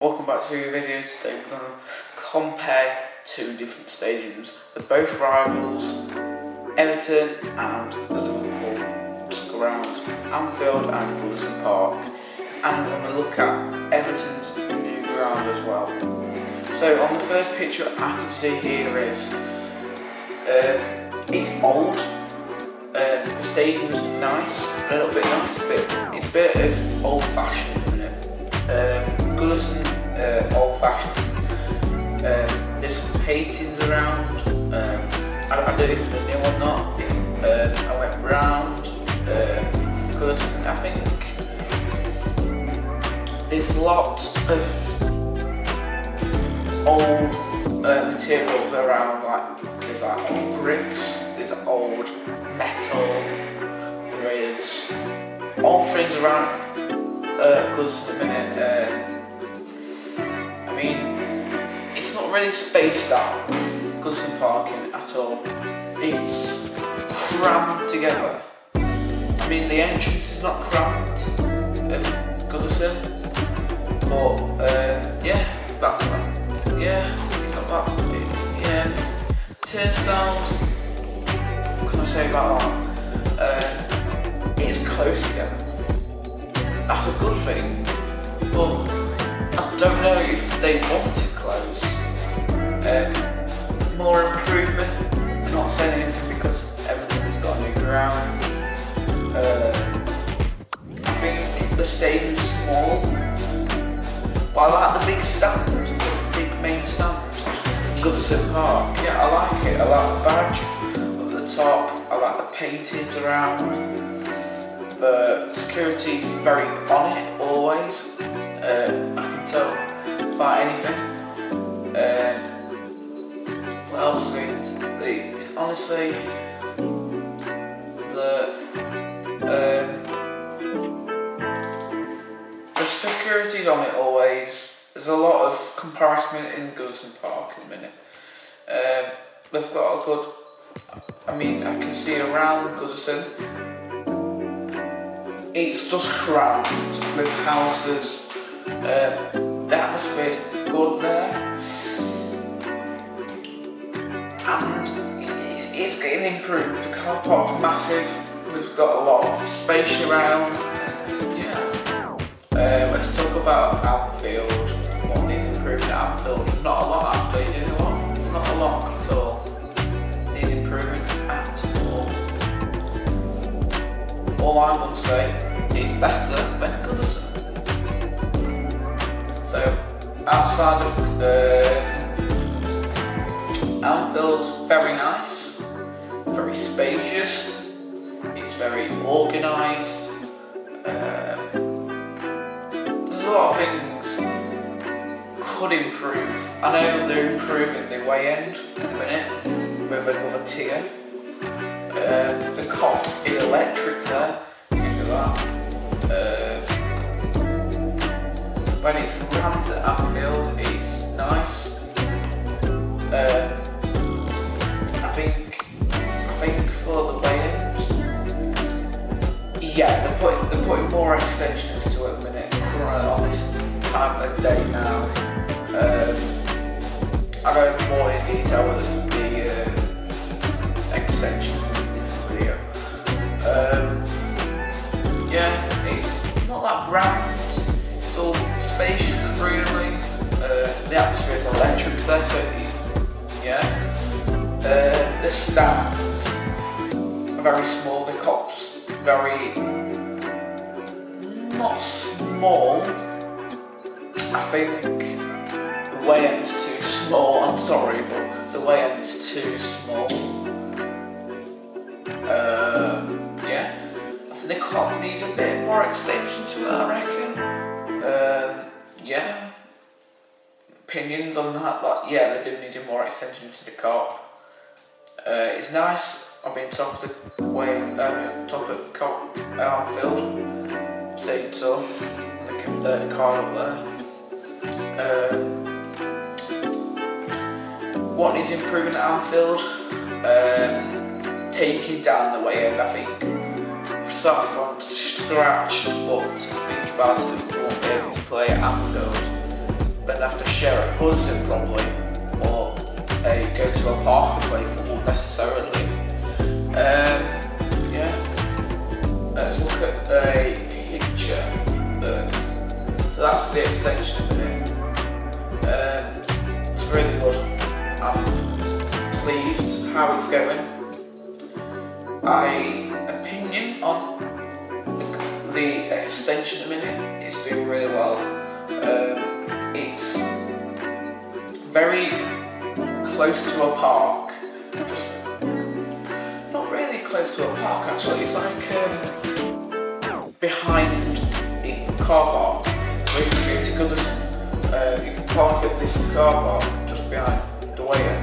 Welcome back to a video. Today we're going to compare two different stadiums. They're both rivals, Everton and the Liverpool ground, Anfield and Goodison Park. And we're going to look at Everton's new ground as well. So on the first picture I can see here is, uh, it's old, uh, the stadium's nice, a little bit nice, but it's a bit of old fashioned, isn't it? Um, Goodison uh, old fashioned. Um, there's some paintings around. Um, I, I, don't know if they're new or not. Um, I went round um, because I think there's lots of old uh, materials around. Like there's like old bricks, there's old metal, there is old things around. Because uh, at the minute. I mean, it's not really spaced out, Goodison Parking at all. It's crammed together. I mean, the entrance is not crammed of Goodison, but uh, yeah, that's that. Yeah, it's not that. Yeah, turnstiles. What can I say about that? Uh, it's close together. That's a good thing, but I don't know if they want to close. Um, more improvement. I'm not saying anything because everything's got new ground. Uh, I think the stadium's small. But I like the big stand, the big main stand. Goodison Park. Yeah, I like it. I like the badge at the top. I like the paintings around. The security's very on it always. Uh, tell about anything. Uh, what else The, honestly, the um, the security's on it always. There's a lot of comparison in Goodison Park in a minute. Um, they've got a good. I mean, I can see around Goodison. It's just crammed with houses um, the atmosphere is good there, and it's getting improved. The car park's massive. We've got a lot of space around. Yeah. Uh, let's talk about Anfield. What needs improving at? Not a lot actually. You know what? Not a lot at all. Needs improving at all. All I'm gonna say is better than Goodison. Outside of the very nice, very spacious, it's very organised. Um, there's a lot of things could improve. I know they're improving the way end in a minute with another tier. Um, the Kop is electric there, more extensions to it at the minute, on this time of day now. Um, I go more in detail with the uh, extensions in this video. Um, yeah, it's not that round, it's all spacious and really. Uh, the atmosphere is electric there, so yeah. Uh, the stands are very small, the Kop's very not small. I think the way end is too small, I'm sorry, but the way end is too small. Um, yeah. I think the Kop needs a bit more extension to it, I reckon. Um, yeah, opinions on that, but yeah, they do need a more extension to the Kop. Uh, it's nice. I've been top of the way, uh, top of the Kop Anfield, so. The uh, car up there. Um, what needs improving at Anfield? Um, taking down the way end, I think. Start from scratch, but think about it, we won't be able to play at Anfield and have to share a Goodison probably, or a, go to a park and play football necessarily. Extension of. Um, it's really good. I'm pleased how it's going. My opinion on the, the extension at the minute is doing really well. Um, it's very close to a park. Not really close to a park actually, it's like um, behind a car park. To Goodison. Uh, you can park at this car park just behind the way